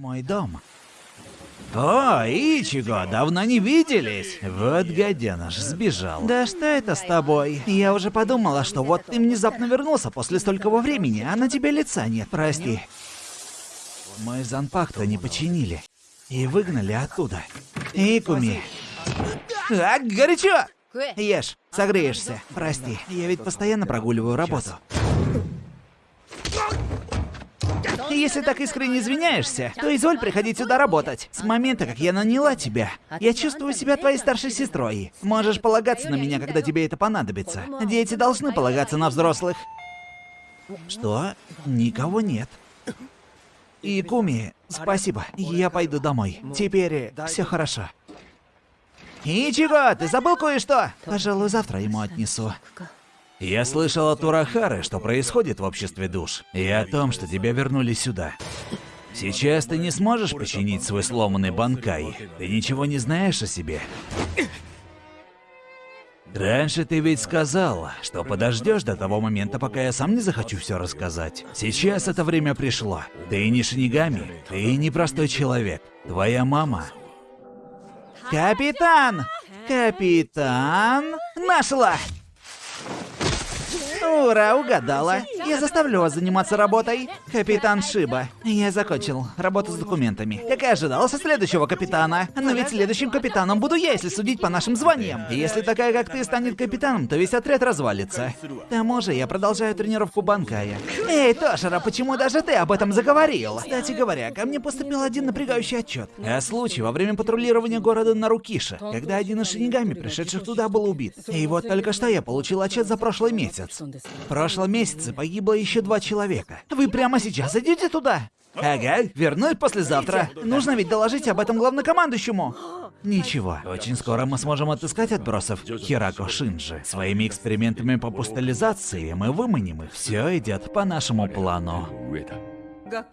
Мой дом. О, Ичиго, давно не виделись. Вот гаденыш, сбежал. Да что это с тобой? Я уже подумала, что вот ты внезапно вернулся после столького времени, а на тебе лица нет, прости. Мы Занпакто не починили. И выгнали оттуда. Икуми. А, горячо! Ешь, согреешься. Прости, я ведь постоянно прогуливаю работу. Если так искренне извиняешься, то изволь приходить сюда работать. С момента, как я наняла тебя, я чувствую себя твоей старшей сестрой. Можешь полагаться на меня, когда тебе это понадобится. Дети должны полагаться на взрослых. Что? Никого нет. И Куми, спасибо. Я пойду домой. Теперь все хорошо. Ичиго, ты забыл кое-что? Пожалуй, завтра ему отнесу. Я слышал от Урахары, что происходит в обществе душ, и о том, что тебя вернули сюда. Сейчас ты не сможешь починить свой сломанный банкай. Ты ничего не знаешь о себе. Раньше ты ведь сказал, что подождешь до того момента, пока я сам не захочу все рассказать. Сейчас это время пришло. Ты не шинигами, ты не простой человек. Твоя мама. Капитан! Капитан! Нашла! Ура, угадала. Я заставлю вас заниматься работой. Капитан Шиба. Я закончил работу с документами. Как и ожидалось от следующего капитана. Но ведь следующим капитаном буду я, если судить по нашим званиям. Если такая, как ты, станет капитаном, то весь отряд развалится. К тому же я продолжаю тренировку Банкая. Эй, Тошера, почему даже ты об этом заговорил? Кстати говоря, ко мне поступил один напрягающий отчет. О случае во время патрулирования города Нарукиша, когда один из шинигами, пришедших туда, был убит. И вот только что я получил отчет за прошлый месяц. В прошлом месяце погибло еще два человека. Вы прямо сейчас идете туда? Ага, вернусь послезавтра. Нужно ведь доложить об этом главнокомандующему. Ничего, очень скоро мы сможем отыскать отбросов Хирако Шинджи. Своими экспериментами по пустализации мы выманим их. Все идет по нашему плану.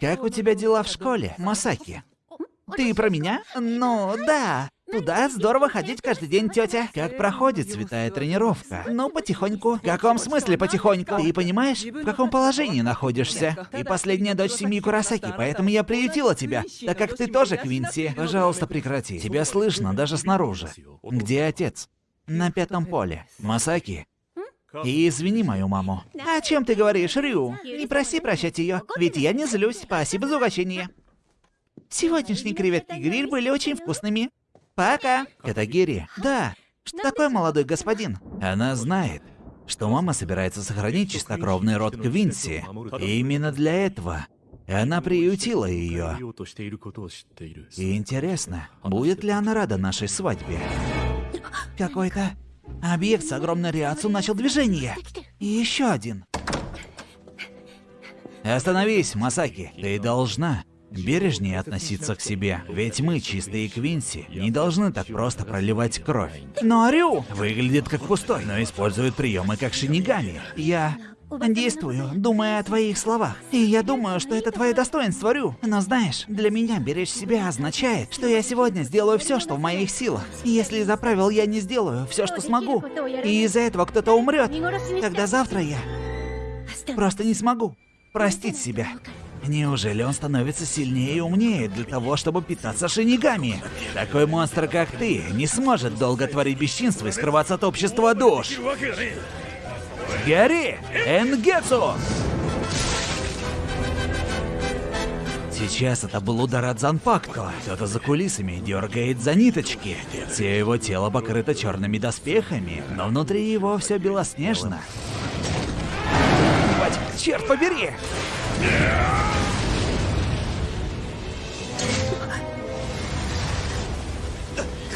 Как у тебя дела в школе, Масаки? Ты про меня? Ну, да. Туда здорово ходить каждый день, тетя. Как проходит святая тренировка? Ну, потихоньку. В каком смысле потихоньку? Ты понимаешь, в каком положении находишься? Ты последняя дочь семьи Курасаки, поэтому я приютила тебя, так как ты тоже Квинси. Пожалуйста, прекрати. Тебя слышно даже снаружи. Где отец? На пятом поле. Масаки, и извини мою маму. О чем ты говоришь, Рю? Не проси прощать ее, ведь я не злюсь. Спасибо за угощение. Сегодняшние креветки гриль были очень вкусными. Пока. Это Гири. Да. Что такое молодой господин? Она знает, что мама собирается сохранить чистокровный род Квинси. И именно для этого она приютила ее. И интересно, будет ли она рада нашей свадьбе? Какой-то объект с огромной реакцией начал движение. И еще один. Остановись, Масаки. Ты должна бережнее относиться к себе. Ведь мы, чистые Квинси, не должны так просто проливать кровь. Но Рю выглядит как пустой, но использует приемы как шинигами. Я действую, думая о твоих словах. И я думаю, что это твое достоинство, Рю. Но знаешь, для меня беречь себя означает, что я сегодня сделаю все, что в моих силах. Если из-за правил я не сделаю все, что смогу, и из-за этого кто-то умрет, тогда завтра я просто не смогу простить себя. Неужели он становится сильнее и умнее для того, чтобы питаться шинигами? Такой монстр, как ты, не сможет долго творить бесчинство и скрываться от общества душ. Гори! Энгетсу! Сейчас это был удар от Занпакто. Кто-то за кулисами дергает за ниточки. Все его тело покрыто черными доспехами, но внутри его все белоснежно. Бать, черт побери!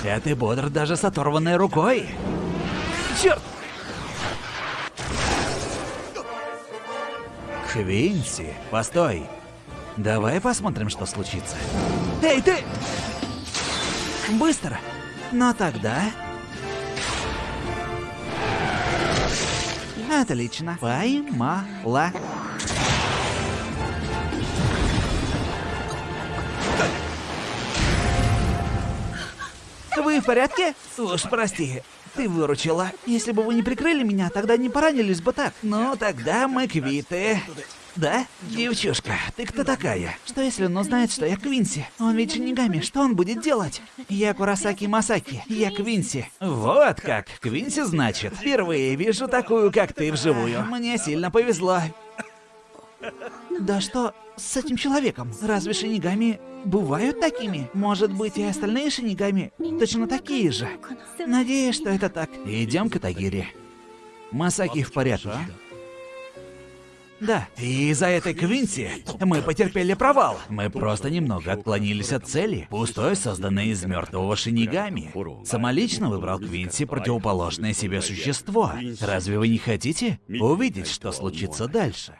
А ты бодр даже с оторванной рукой. Черт! Квинси, постой. Давай посмотрим, что случится. Эй, ты! Быстро. Но тогда... Отлично. Поймала. Вы в порядке? Уж прости, ты выручила. Если бы вы не прикрыли меня, тогда не поранились бы так. Ну, тогда мы квиты. Да? Девчушка, ты кто такая? Что если он узнает, что я Квинси? Он ведь шинигами, что он будет делать? Я Курасаки Масаки, я Квинси. Вот как, Квинси значит. Впервые вижу такую, как ты вживую. Мне сильно повезло. Да что с этим человеком? Разве шинигами бывают такими? Может быть, и остальные шинигами точно такие же? Надеюсь, что это так. Идем к Тагире. Масаки в порядке. Да, и из-за этой Квинси мы потерпели провал. Мы просто немного отклонились от цели, пустой, созданной из мертвого шинигами. Самолично выбрал Квинси противоположное себе существо. Разве вы не хотите увидеть, что случится дальше?